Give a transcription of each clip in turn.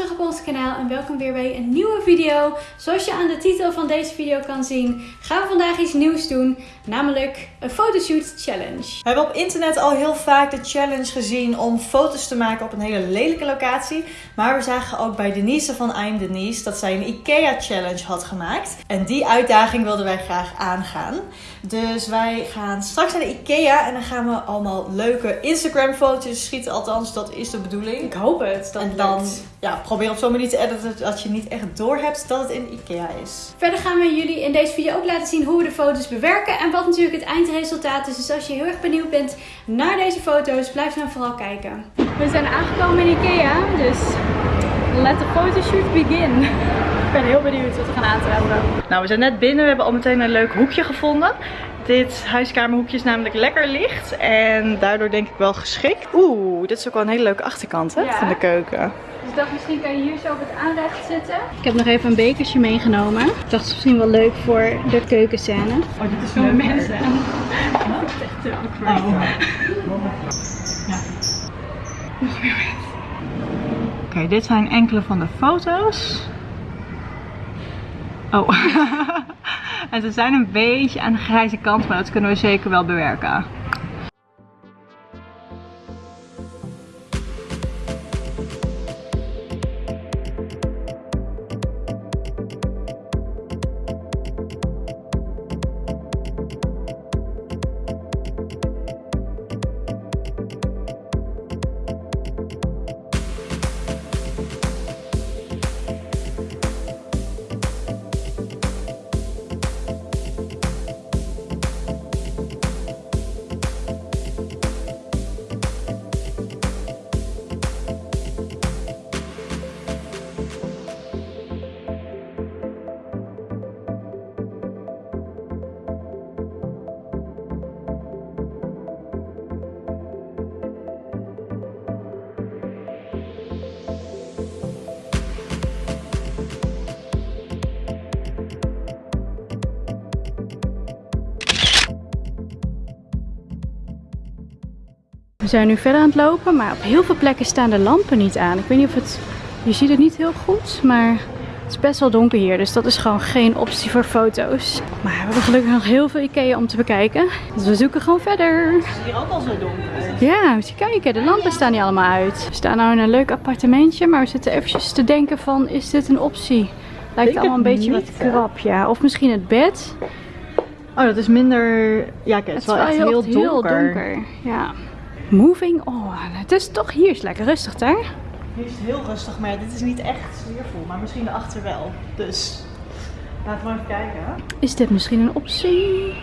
terug op ons kanaal en welkom weer bij een nieuwe video. Zoals je aan de titel van deze video kan zien, gaan we vandaag iets nieuws doen, namelijk een fotoshoot challenge. We hebben op internet al heel vaak de challenge gezien om foto's te maken op een hele lelijke locatie. Maar we zagen ook bij Denise van I'm Denise dat zij een IKEA challenge had gemaakt. En die uitdaging wilden wij graag aangaan. Dus wij gaan straks naar de IKEA en dan gaan we allemaal leuke Instagram foto's schieten. Althans, dat is de bedoeling. Ik hoop het. Dat en dan lukt. Ja, probeer op zo'n manier te editen dat je niet echt doorhebt dat het in IKEA is. Verder gaan we jullie in deze video ook laten zien hoe we de foto's bewerken en wat natuurlijk het eindresultaat is. Dus als je heel erg benieuwd bent naar deze foto's, blijf dan vooral kijken. We zijn aangekomen in Ikea, dus let the photoshoot begin. Ik ben heel benieuwd wat we gaan aantreffen. Nou, we zijn net binnen. We hebben al meteen een leuk hoekje gevonden. Dit huiskamerhoekje is namelijk lekker licht en daardoor denk ik wel geschikt. Oeh, dit is ook wel een hele leuke achterkant hè, Ja. van de keuken. Dus ik dacht, misschien kan je hier zo op het aanrecht zitten. Ik heb nog even een bekertje meegenomen. Ik dacht, het is misschien wel leuk voor de keukenscène. Oh, dit is Voor mensen. Oké, dit zijn enkele van de foto's. Oh. en ze zijn een beetje aan de grijze kant, maar dat kunnen we zeker wel bewerken. Zijn nu verder aan het lopen, maar op heel veel plekken staan de lampen niet aan. Ik weet niet of het... Je ziet het niet heel goed, maar het is best wel donker hier. Dus dat is gewoon geen optie voor foto's. Maar we hebben gelukkig nog heel veel Ikea om te bekijken. Dus we zoeken gewoon verder. Het is hier ook al zo donker. Ja, moet je kijken. De lampen staan niet allemaal uit. We staan nou in een leuk appartementje, maar we zitten eventjes te denken van, is dit een optie? Lijkt allemaal een het beetje niet, wat krap, ja. Of misschien het bed. Oh, dat is minder... Ja, kijk, het is wel echt heel, donker. Ja. Moving on. Het is toch hier is lekker rustig daar. Hier is het heel rustig, maar ja, dit is niet echt sfeervol. Maar misschien daarachter wel. Dus, laten we even kijken. Is dit misschien een optie?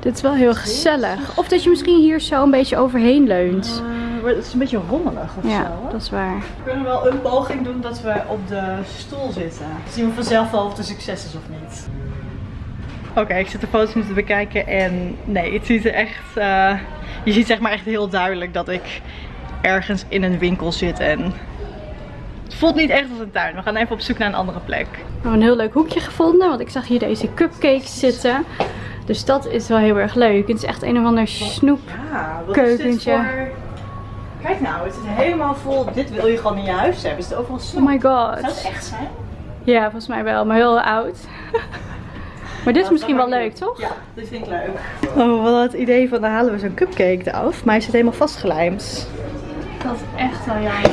Dit is wel heel gezellig. Of dat je misschien hier zo een beetje overheen leunt. Maar het is een beetje rommelig of Ja, zo. hè? dat is waar. We kunnen wel een poging doen dat we op de stoel zitten. Zien we vanzelf wel of het een succes is of niet. Oké, ik zit de foto's nu te bekijken en nee, het ziet er echt... eh, je ziet zeg maar echt heel duidelijk dat ik ergens in een winkel zit en... Het voelt niet echt als een tuin. We gaan even op zoek naar een andere plek. We hebben een heel leuk hoekje gevonden, want ik zag hier deze cupcakes zitten. Dus dat is wel heel erg leuk. Het is echt een of ander snoep. Ja, wat Keukentje. is dit voor... Kijk nou, het is helemaal vol. Dit wil je gewoon in je huis hebben. Is het overal snoep? Oh my Zou het god. echt zijn? Ja, volgens mij wel, maar heel oud. Maar dit is misschien wel leuk, toch? Ja, dit vind ik leuk. Oh, hadden het idee van dan halen we zo'n cupcake eraf, maar hij zit helemaal vastgelijmd. Dat is echt wel jammer.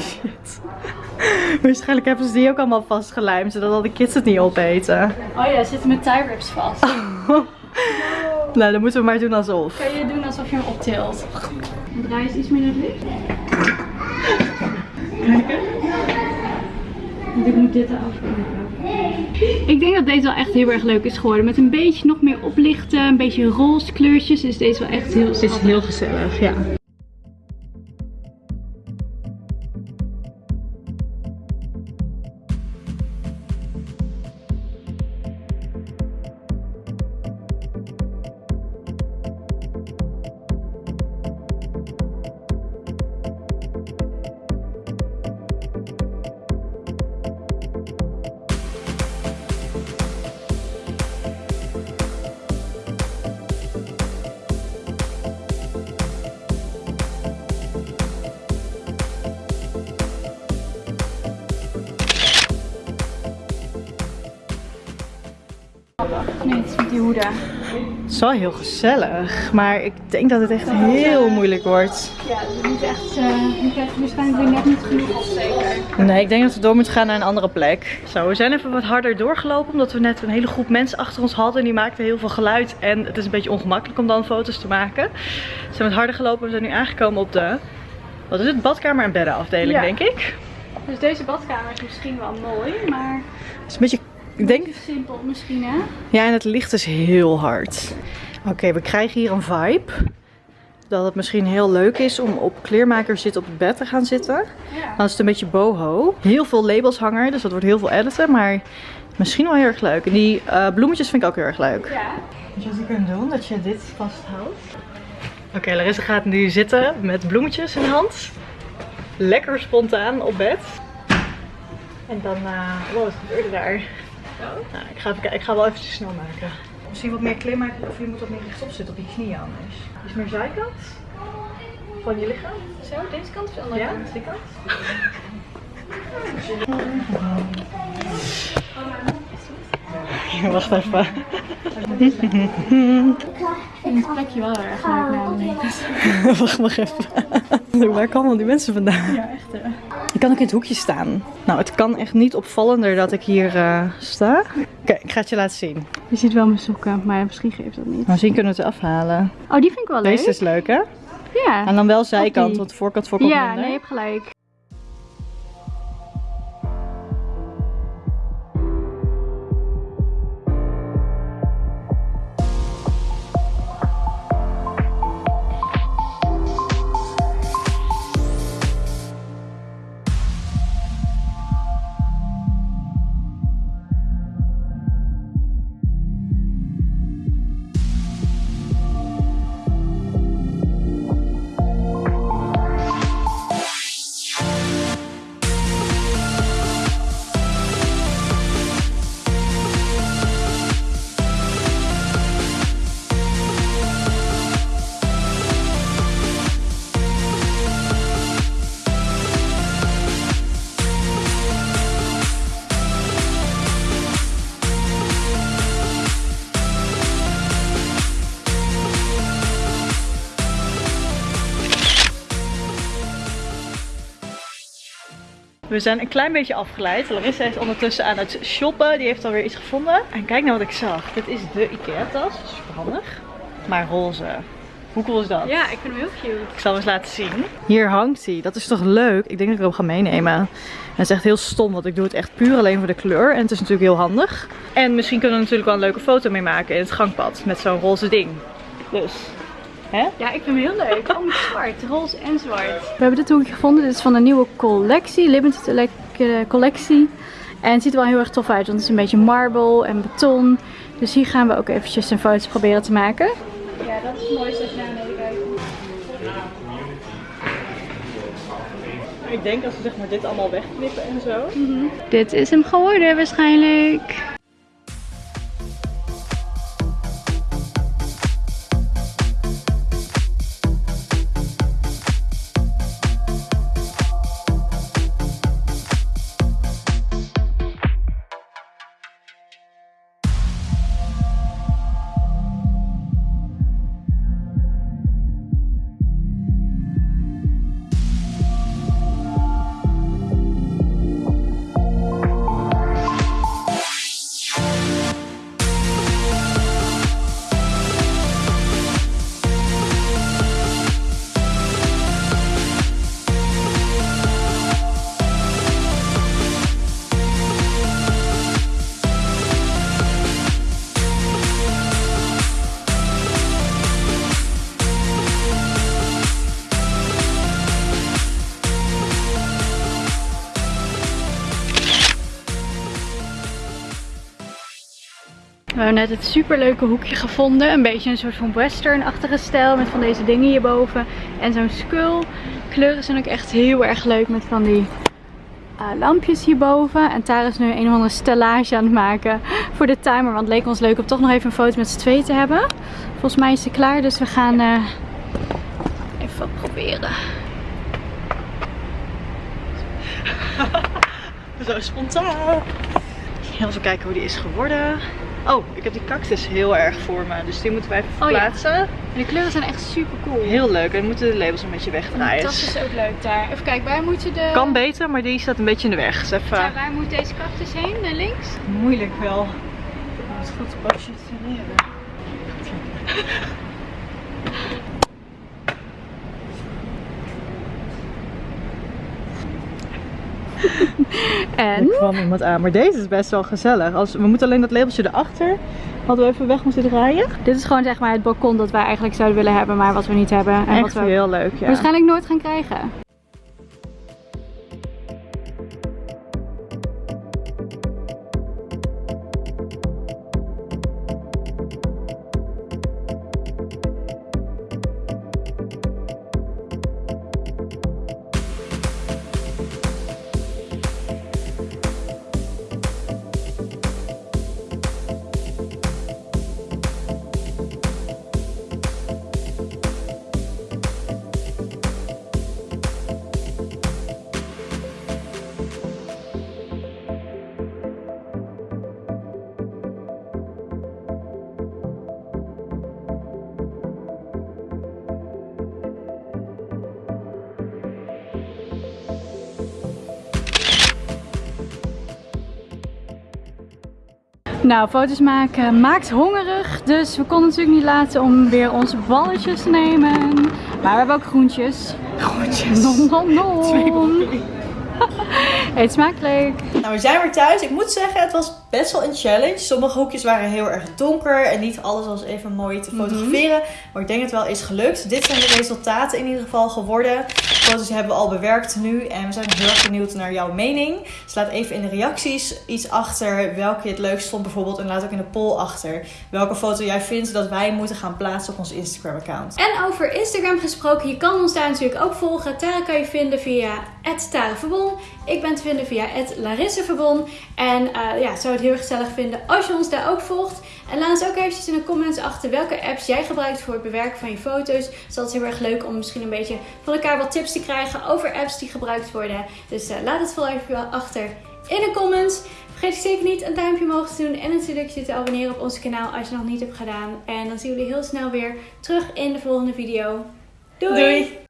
Waarschijnlijk hebben ze die ook allemaal vastgelijmd, zodat al de kids het niet opeten. Oh ja, zitten met tie wraps vast. Nou, dan moeten we maar doen alsof. Kan je doen alsof je hem optilt? Draai eens iets meer naar het licht. Want ik moet dit eraf knippen. Ik denk dat deze wel echt heel erg leuk is geworden. Met een beetje nog meer oplichten, een beetje roze kleurtjes is deze wel echt heel Het is heel gezellig, ja. Ja. Het is wel heel gezellig, maar ik denk dat het echt heel moeilijk wordt. Ja, het is niet echt, uh, je krijgt waarschijnlijk weer net niet genoeg opsteken. Nee, ik denk dat we door moeten gaan naar een andere plek. Zo, we zijn even wat harder doorgelopen, omdat we net een hele groep mensen achter ons hadden. En die maakten heel veel geluid en het is een beetje ongemakkelijk om dan foto's te maken. We zijn wat harder gelopen, we zijn nu aangekomen op de, wat is het, badkamer en beddenafdeling Ja. denk ik. Dus deze badkamer is misschien wel mooi, maar Het is een beetje, ik denk, simpel misschien hè? Ja, en het licht is heel hard. Oké, we krijgen hier een vibe. Dat het misschien heel leuk is om op kleermakers zitten op het bed te gaan zitten. Ja. Dan is het een beetje boho. Heel veel labels hangen, dus dat wordt heel veel editen. Maar misschien wel heel erg leuk. En die eh, bloemetjes vind ik ook heel erg leuk. Ja. Weet je wat je kunt doen? Dat je dit vasthoudt. Oké, Larissa gaat nu zitten met bloemetjes in de hand. Lekker spontaan op bed. En dan, eh wow, wat gebeurde daar? Nou, ik, ga even, kijken. ik ga wel even snel maken. Misschien wat meer klim maken of je moet wat meer rechtop zitten op je knieën anders. Is meer zijkant van je lichaam? Zo, deze kant of de andere Ja, kant? die kant. Wacht even. Ik vind het plekje wel erg leuk. Wacht nog even. Waar komen al die mensen vandaan? Ja, echt hè. Ik kan ook in het hoekje staan. Nou, het kan echt niet opvallender dat ik hier eh, sta. Oké, ik ga het je laten zien. Je ziet wel mijn sokken, maar misschien geeft dat niet. Misschien kunnen we het afhalen. Oh, die vind ik wel leuk. Deze is leuk, hè? Ja. En dan wel zijkant, want de voorkant voorkomt Ja, minder. nee, je hebt gelijk. We zijn een klein beetje afgeleid. Larissa is ondertussen aan het shoppen. Die heeft alweer iets gevonden. En kijk nou wat ik zag. Dit is de Ikea-tas. Super handig. Maar roze. Hoe cool is dat? Ja, ik vind hem heel cute. Ik zal hem eens laten zien. Hier hangt hij. Dat is toch leuk? Ik denk dat ik hem ga meenemen. En het is echt heel stom, want ik doe het echt puur alleen voor de kleur. En het is natuurlijk heel handig. En misschien kunnen we er natuurlijk wel een leuke foto mee maken in het gangpad. Met zo'n roze ding. Dus, hè? Ja, ik vind hem heel leuk. Oh, met zwart, roze en zwart. We hebben dit hoekje gevonden. Dit is van een nieuwe collectie, limited eh, collectie. En het ziet er wel heel erg tof uit, want het is een beetje marble en beton. Dus hier gaan we ook eventjes een foto proberen te maken. Ja, dat is mooi als je naar beneden kijkt. Ik denk als we zeg maar dit allemaal wegknippen en zo. Dit is hem geworden waarschijnlijk. We hebben net het superleuke hoekje gevonden. Een beetje een soort van western-achtige stijl met van deze dingen hierboven. En zo'n skull. Kleuren zijn ook echt heel erg leuk met van die eh, lampjes hierboven. En Tara is nu een of andere stellage aan het maken voor de timer. Want het leek ons leuk om toch nog even een foto met z'n twee te hebben. Volgens mij is ze klaar, dus we gaan eh, even wat proberen. Zo spontaan. Even kijken hoe die is geworden. Oh, ik heb die cactus heel erg voor me. Dus die moeten wij even Oh ja. verplaatsen. De kleuren zijn echt super cool. Heel leuk. En we moeten de labels een beetje De wegdraaien. tas is ook leuk daar. Even kijken, waar moeten de... Kan beter, maar die staat een beetje in de weg. Dus even Ja, waar moet deze cactus heen? Naar links? moeilijk wel. Het goed te positioneren. En? Ik kwam iemand aan, maar deze is best wel gezellig. Als, we moeten alleen dat labeltje erachter. Hadden we even weg moeten draaien. Dit is gewoon zeg maar het balkon dat wij eigenlijk zouden willen hebben, maar wat we niet hebben. En wat we heel leuk, ja. waarschijnlijk nooit gaan krijgen. Nou, foto's maken maakt hongerig. Dus we konden natuurlijk niet laten om weer onze balletjes te nemen. Maar we hebben ook groentjes. Groentjes. Nom nom nom. Twee. Eet smakelijk. Nou, we zijn weer thuis. Ik moet zeggen, het was best wel een challenge. Sommige hoekjes waren heel erg donker en niet alles was even mooi te fotograferen. Maar ik denk het wel is gelukt. Dit zijn de resultaten in ieder geval geworden. De foto's hebben we al bewerkt nu en we zijn heel erg benieuwd naar jouw mening. Dus laat even in de reacties iets achter welke je het leukst vond bijvoorbeeld. En laat ook in de poll achter welke foto jij vindt dat wij moeten gaan plaatsen op ons Instagram account. En over Instagram gesproken, je kan ons daar natuurlijk ook volgen. Tara kan je vinden via @tareverbon. Ik ben te vinden via @larisseverbon. En eh, ja, het heel gezellig vinden als je ons daar ook volgt. En laat ons ook eventjes in de comments achter welke apps jij gebruikt voor het bewerken van je foto's. Dus dat is heel erg leuk om misschien een beetje van elkaar wat tips te krijgen over apps die gebruikt worden. Dus eh, laat het vooral even achter in de comments. Vergeet zeker niet een duimpje omhoog te doen en natuurlijk je te abonneren op ons kanaal als je nog niet hebt gedaan. En dan zien we jullie heel snel weer terug in de volgende video. Doei! Doei.